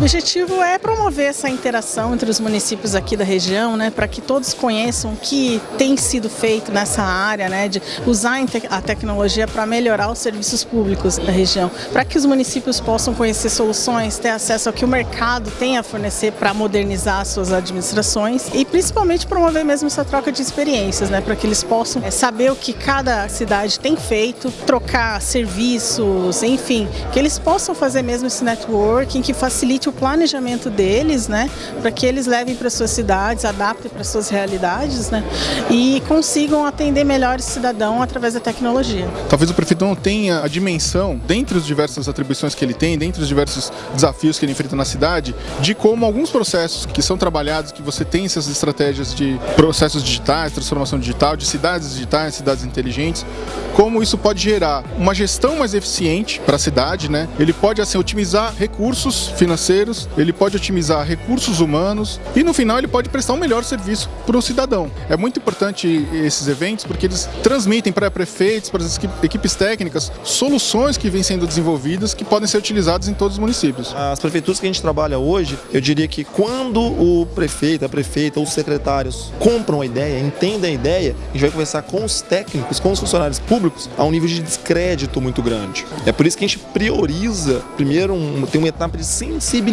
objetivo é promover essa interação entre os municípios aqui da região, né, para que todos conheçam o que tem sido feito nessa área, né, de usar a tecnologia para melhorar os serviços públicos da região, para que os municípios possam conhecer soluções, ter acesso ao que o mercado tem a fornecer para modernizar suas administrações e principalmente promover mesmo essa troca de experiências, né, para que eles possam é, saber o que cada cidade tem feito, trocar serviços, enfim, que eles possam fazer mesmo esse networking que facilite o planejamento deles, né, para que eles levem para suas cidades, adaptem para suas realidades, né, e consigam atender melhor esse cidadão através da tecnologia. Talvez o prefeito não tenha a dimensão, dentre as diversas atribuições que ele tem, dentre os diversos desafios que ele enfrenta na cidade, de como alguns processos que são trabalhados, que você tem essas estratégias de processos digitais, transformação digital, de cidades digitais, cidades inteligentes, como isso pode gerar uma gestão mais eficiente para a cidade, né? Ele pode assim otimizar recursos financeiros, ele pode otimizar recursos humanos e no final ele pode prestar um melhor serviço para o cidadão. É muito importante esses eventos porque eles transmitem para prefeitos, para as equipes técnicas, soluções que vêm sendo desenvolvidas que podem ser utilizadas em todos os municípios. As prefeituras que a gente trabalha hoje, eu diria que quando o prefeito, a prefeita, os secretários compram a ideia, entendem a ideia, a gente vai conversar com os técnicos, com os funcionários públicos, a um nível de descrédito muito grande. É por isso que a gente prioriza, primeiro, um, tem uma etapa de sensibilização.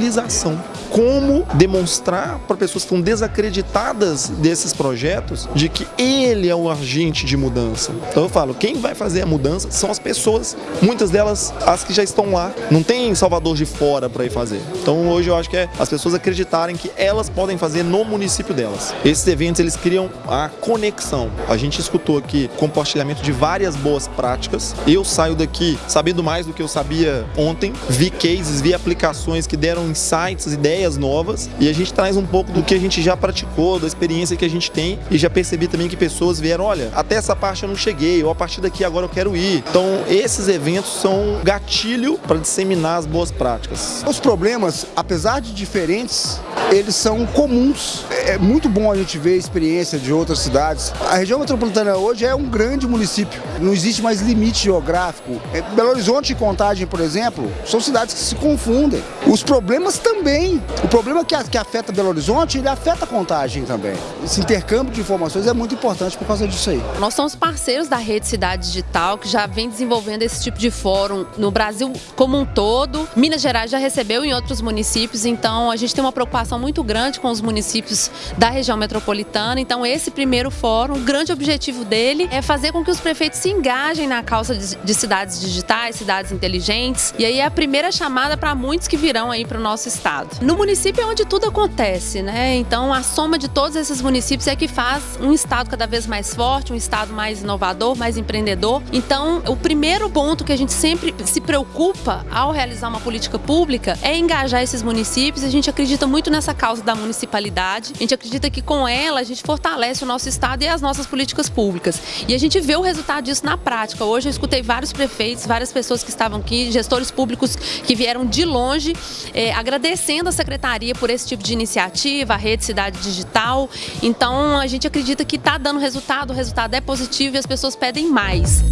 Como demonstrar para pessoas que estão desacreditadas desses projetos de que ele é o agente de mudança. Então eu falo, quem vai fazer a mudança são as pessoas, muitas delas as que já estão lá. Não tem Salvador de fora para ir fazer. Então hoje eu acho que é as pessoas acreditarem que elas podem fazer no município delas. Esses eventos eles criam a conexão. A gente escutou aqui compartilhamento de várias boas práticas. Eu saio daqui sabendo mais do que eu sabia ontem, vi cases, vi aplicações que deram insights, ideias novas e a gente traz um pouco do que a gente já praticou, da experiência que a gente tem e já percebi também que pessoas vieram, olha, até essa parte eu não cheguei, ou a partir daqui agora eu quero ir. Então esses eventos são gatilho para disseminar as boas práticas. Os problemas, apesar de diferentes, eles são comuns. É muito bom a gente ver a experiência de outras cidades. A região metropolitana hoje é um grande município, não existe mais limite geográfico. É, Belo Horizonte e Contagem, por exemplo, são cidades que se confundem. Os problemas também. O problema que, que afeta Belo Horizonte, ele afeta Contagem também. Esse intercâmbio de informações é muito importante por causa disso aí. Nós somos parceiros da Rede Cidade Digital, que já vem desenvolvendo esse tipo de fórum no Brasil como um todo. Minas Gerais já recebeu em outros municípios, então a gente tem uma preocupação muito grande com os municípios da região metropolitana. Então esse primeiro fórum, o grande objetivo dele é fazer com que os prefeitos se engajem na causa de cidades digitais, cidades inteligentes. E aí é a primeira chamada para muitos que virão aí para o nosso estado. No município é onde tudo acontece, né? Então a soma de todos esses municípios é que faz um estado cada vez mais forte, um estado mais inovador, mais empreendedor. Então o primeiro ponto que a gente sempre se preocupa ao realizar uma política pública é engajar esses municípios. A gente acredita muito nessa causa da municipalidade. Gente acredita que com ela a gente fortalece o nosso estado e as nossas políticas públicas. E a gente vê o resultado disso na prática. Hoje eu escutei vários prefeitos, várias pessoas que estavam aqui, gestores públicos que vieram de longe, é, agradecendo a secretaria por esse tipo de iniciativa, a rede Cidade Digital. Então a gente acredita que está dando resultado, o resultado é positivo e as pessoas pedem mais.